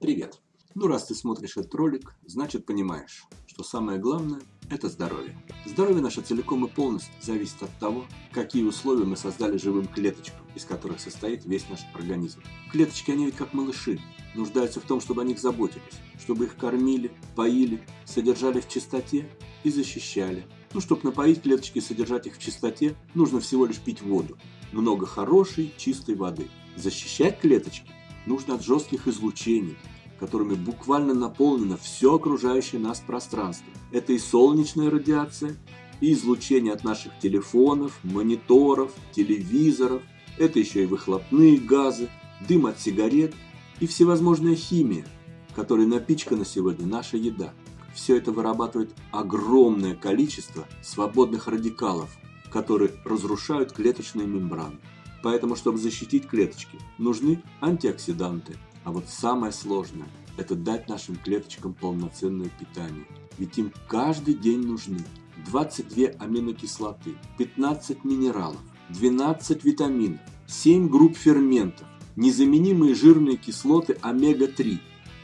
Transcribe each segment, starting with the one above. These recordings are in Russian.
Привет! Ну раз ты смотришь этот ролик, значит понимаешь, что самое главное – это здоровье. Здоровье наше целиком и полностью зависит от того, какие условия мы создали живым клеточкам, из которых состоит весь наш организм. Клеточки, они ведь как малыши, нуждаются в том, чтобы о них заботились, чтобы их кормили, поили, содержали в чистоте и защищали. Ну, чтобы напоить клеточки и содержать их в чистоте, нужно всего лишь пить воду. Много хорошей, чистой воды. Защищать клеточки нужно от жестких излучений, которыми буквально наполнено все окружающее нас пространство. Это и солнечная радиация, и излучение от наших телефонов, мониторов, телевизоров, это еще и выхлопные газы, дым от сигарет и всевозможная химия, которой напичкана сегодня наша еда. Все это вырабатывает огромное количество свободных радикалов, которые разрушают клеточные мембраны. Поэтому, чтобы защитить клеточки, нужны антиоксиданты. А вот самое сложное – это дать нашим клеточкам полноценное питание. Ведь им каждый день нужны 22 аминокислоты, 15 минералов, 12 витаминов, 7 групп ферментов, незаменимые жирные кислоты омега-3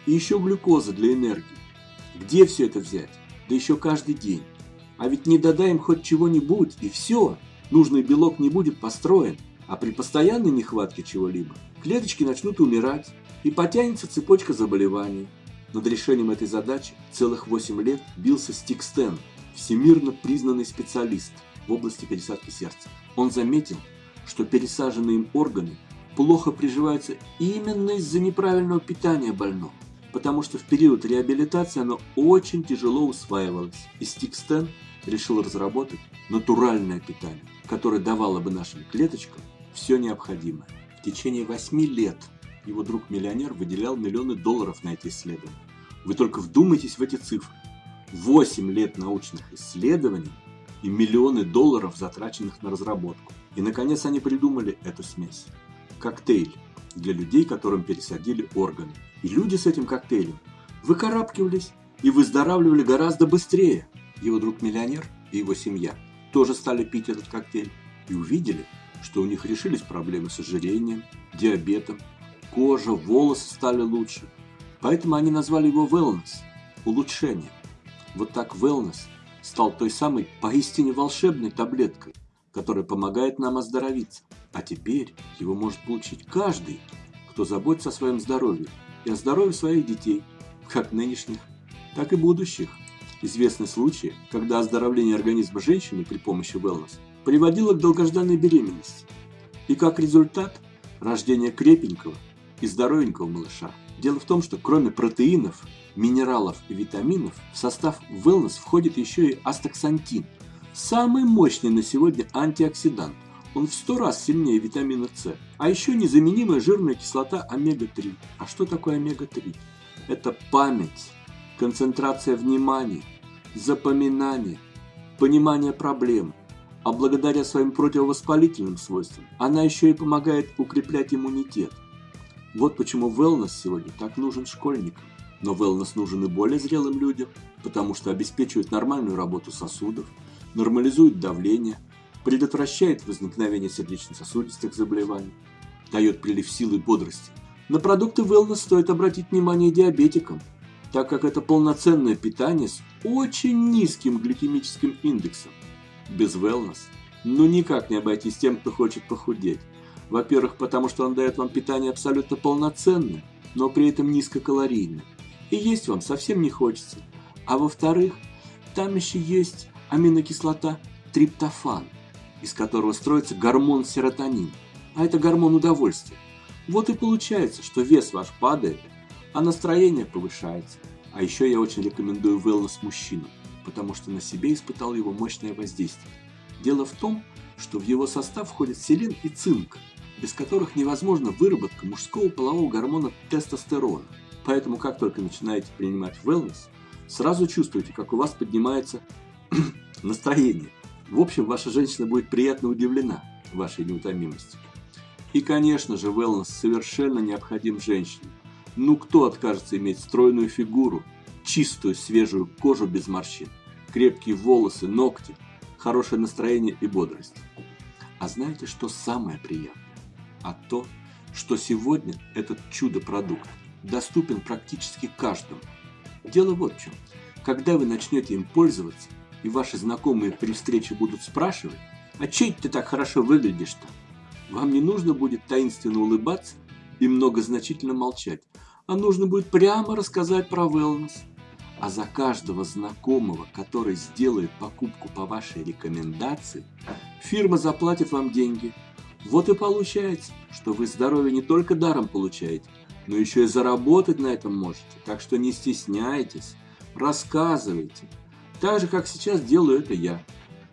и еще глюкоза для энергии. Где все это взять? Да еще каждый день. А ведь не додаем хоть чего-нибудь, и все, нужный белок не будет построен. А при постоянной нехватке чего-либо клеточки начнут умирать и потянется цепочка заболеваний. Над решением этой задачи целых 8 лет бился Стик Стэн, всемирно признанный специалист в области пересадки сердца. Он заметил, что пересаженные им органы плохо приживаются именно из-за неправильного питания больного, потому что в период реабилитации оно очень тяжело усваивалось. И Стик Стэн решил разработать натуральное питание, которое давало бы нашим клеточкам все необходимое. В течение 8 лет его друг-миллионер выделял миллионы долларов на эти исследования. Вы только вдумайтесь в эти цифры. 8 лет научных исследований и миллионы долларов, затраченных на разработку. И, наконец, они придумали эту смесь. Коктейль для людей, которым пересадили органы. И люди с этим коктейлем выкарабкивались и выздоравливали гораздо быстрее. Его друг-миллионер и его семья тоже стали пить этот коктейль и увидели, что у них решились проблемы с ожирением, диабетом, кожа, волосы стали лучше. Поэтому они назвали его wellness – улучшение. Вот так wellness стал той самой поистине волшебной таблеткой, которая помогает нам оздоровиться. А теперь его может получить каждый, кто заботится о своем здоровье и о здоровье своих детей, как нынешних, так и будущих. Известны случаи, когда оздоровление организма женщины при помощи wellness приводило к долгожданной беременности. И как результат – рождение крепенького и здоровенького малыша. Дело в том, что кроме протеинов, минералов и витаминов, в состав wellness входит еще и астаксантин. Самый мощный на сегодня антиоксидант. Он в 100 раз сильнее витамина С. А еще незаменимая жирная кислота омега-3. А что такое омега-3? Это память, концентрация внимания, запоминание, понимание проблем – а благодаря своим противовоспалительным свойствам она еще и помогает укреплять иммунитет. Вот почему wellness сегодня так нужен школьникам. Но wellness нужен и более зрелым людям, потому что обеспечивает нормальную работу сосудов, нормализует давление, предотвращает возникновение сердечно-сосудистых заболеваний, дает прилив силы и бодрости. На продукты wellness стоит обратить внимание диабетикам, так как это полноценное питание с очень низким гликемическим индексом без wellness, ну никак не обойтись тем, кто хочет похудеть. Во-первых, потому что он дает вам питание абсолютно полноценное, но при этом низкокалорийное. И есть вам совсем не хочется. А во-вторых, там еще есть аминокислота триптофан, из которого строится гормон серотонин. А это гормон удовольствия. Вот и получается, что вес ваш падает, а настроение повышается. А еще я очень рекомендую wellness мужчинам потому что на себе испытал его мощное воздействие. Дело в том, что в его состав входят селен и цинк, без которых невозможна выработка мужского полового гормона тестостерона. Поэтому, как только начинаете принимать wellness, сразу чувствуете, как у вас поднимается настроение. В общем, ваша женщина будет приятно удивлена вашей неутомимостью. И, конечно же, wellness совершенно необходим женщине. Ну кто откажется иметь стройную фигуру, чистую свежую кожу без морщин, крепкие волосы, ногти, хорошее настроение и бодрость. А знаете, что самое приятное? А то, что сегодня этот чудо-продукт доступен практически каждому. Дело вот в чем. Когда вы начнете им пользоваться, и ваши знакомые при встрече будут спрашивать, а чей ты так хорошо выглядишь-то? Вам не нужно будет таинственно улыбаться и многозначительно молчать, а нужно будет прямо рассказать про wellness. А за каждого знакомого, который сделает покупку по вашей рекомендации, фирма заплатит вам деньги. Вот и получается, что вы здоровье не только даром получаете, но еще и заработать на этом можете. Так что не стесняйтесь, рассказывайте. Так же, как сейчас делаю это я.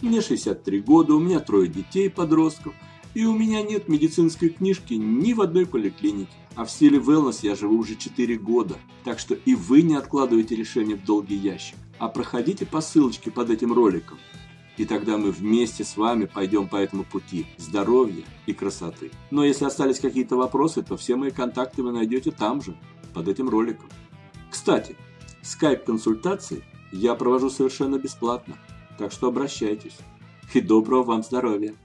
Мне 63 года, у меня трое детей, подростков, и у меня нет медицинской книжки ни в одной поликлинике. А в стиле wellness я живу уже 4 года. Так что и вы не откладывайте решение в долгий ящик, а проходите по ссылочке под этим роликом. И тогда мы вместе с вами пойдем по этому пути здоровья и красоты. Но если остались какие-то вопросы, то все мои контакты вы найдете там же, под этим роликом. Кстати, скайп-консультации я провожу совершенно бесплатно, так что обращайтесь. И доброго вам здоровья!